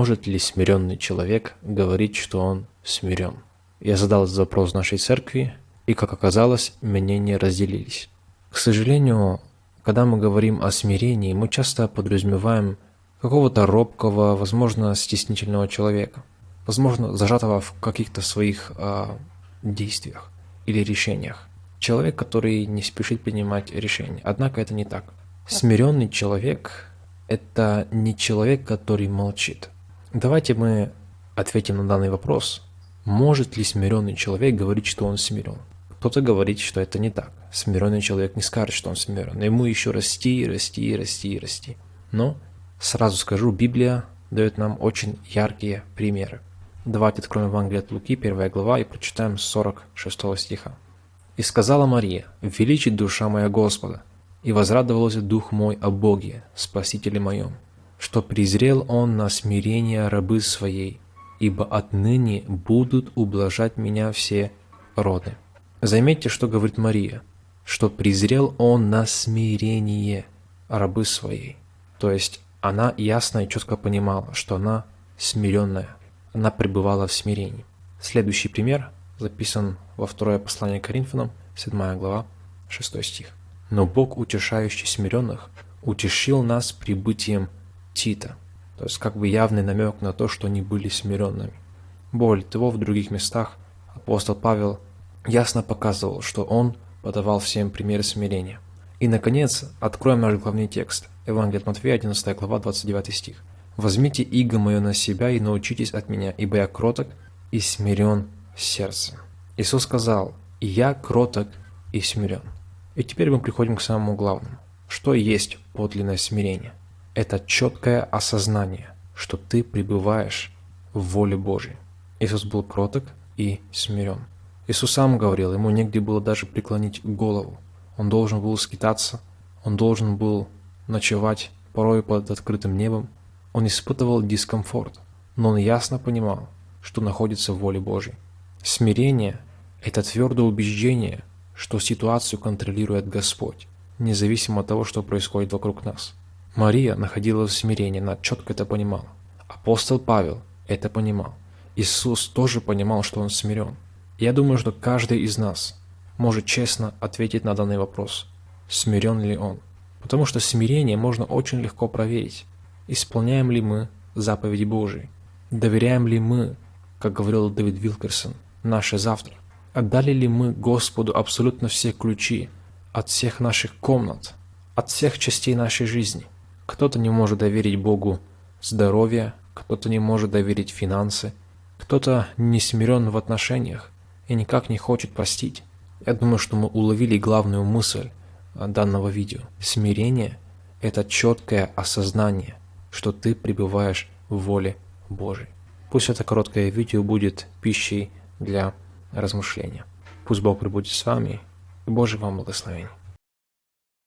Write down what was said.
Может ли смиренный человек говорить, что он смирен? Я задал этот вопрос нашей церкви, и, как оказалось, мнения разделились. К сожалению, когда мы говорим о смирении, мы часто подразумеваем какого-то робкого, возможно, стеснительного человека, возможно, зажатого в каких-то своих э, действиях или решениях. Человек, который не спешит принимать решения. Однако это не так. Смиренный человек – это не человек, который молчит. Давайте мы ответим на данный вопрос. Может ли смиренный человек говорить, что он смирен? Кто-то говорит, что это не так. Смиренный человек не скажет, что он смирен. Ему еще расти, расти, расти, расти. Но сразу скажу, Библия дает нам очень яркие примеры. Давайте откроем Евангелие от Луки, 1 глава, и прочитаем 46 стиха. «И сказала Мария, величит душа моя Господа, и возрадовался дух мой о Боге, Спасителе моем, что презрел Он на смирение рабы своей, ибо отныне будут ублажать меня все роды». Заметьте, что говорит Мария, что презрел Он на смирение рабы своей. То есть она ясно и четко понимала, что она смиренная, она пребывала в смирении. Следующий пример записан во второе послание Коринфянам, 7 глава, 6 стих. «Но Бог, утешающий смиренных, утешил нас прибытием Тита». То есть как бы явный намек на то, что они были смиренными. Более того, в других местах апостол Павел ясно показывал, что он подавал всем примеры смирения. И, наконец, откроем наш главный текст. Евангелие от Матфея, 11 глава, 29 стих. «Возьмите иго мое на себя и научитесь от меня, ибо я кроток и смирен сердцем». Иисус сказал, «И я кроток и смирен». И теперь мы приходим к самому главному. Что есть подлинное смирение? Это четкое осознание, что ты пребываешь в воле Божьей. Иисус был кроток и смирен. Иисус сам говорил, ему негде было даже преклонить голову. Он должен был скитаться, он должен был ночевать порой под открытым небом. Он испытывал дискомфорт, но он ясно понимал, что находится в воле Божьей. Смирение – это твердое убеждение, что ситуацию контролирует Господь, независимо от того, что происходит вокруг нас. Мария находилась в смирении, она четко это понимала. Апостол Павел это понимал. Иисус тоже понимал, что он смирен. Я думаю, что каждый из нас может честно ответить на данный вопрос, смирен ли он. Потому что смирение можно очень легко проверить. Исполняем ли мы заповеди Божии? Доверяем ли мы, как говорил Дэвид Вилкерсон, наше завтра? Отдали ли мы Господу абсолютно все ключи от всех наших комнат, от всех частей нашей жизни? Кто-то не может доверить Богу здоровье, кто-то не может доверить финансы, кто-то не смирен в отношениях, и никак не хочет простить. Я думаю, что мы уловили главную мысль а, данного видео. Смирение – это четкое осознание, что ты пребываешь в воле Божьей. Пусть это короткое видео будет пищей для размышления. Пусть Бог пребудет с вами, и Божий вам благословение.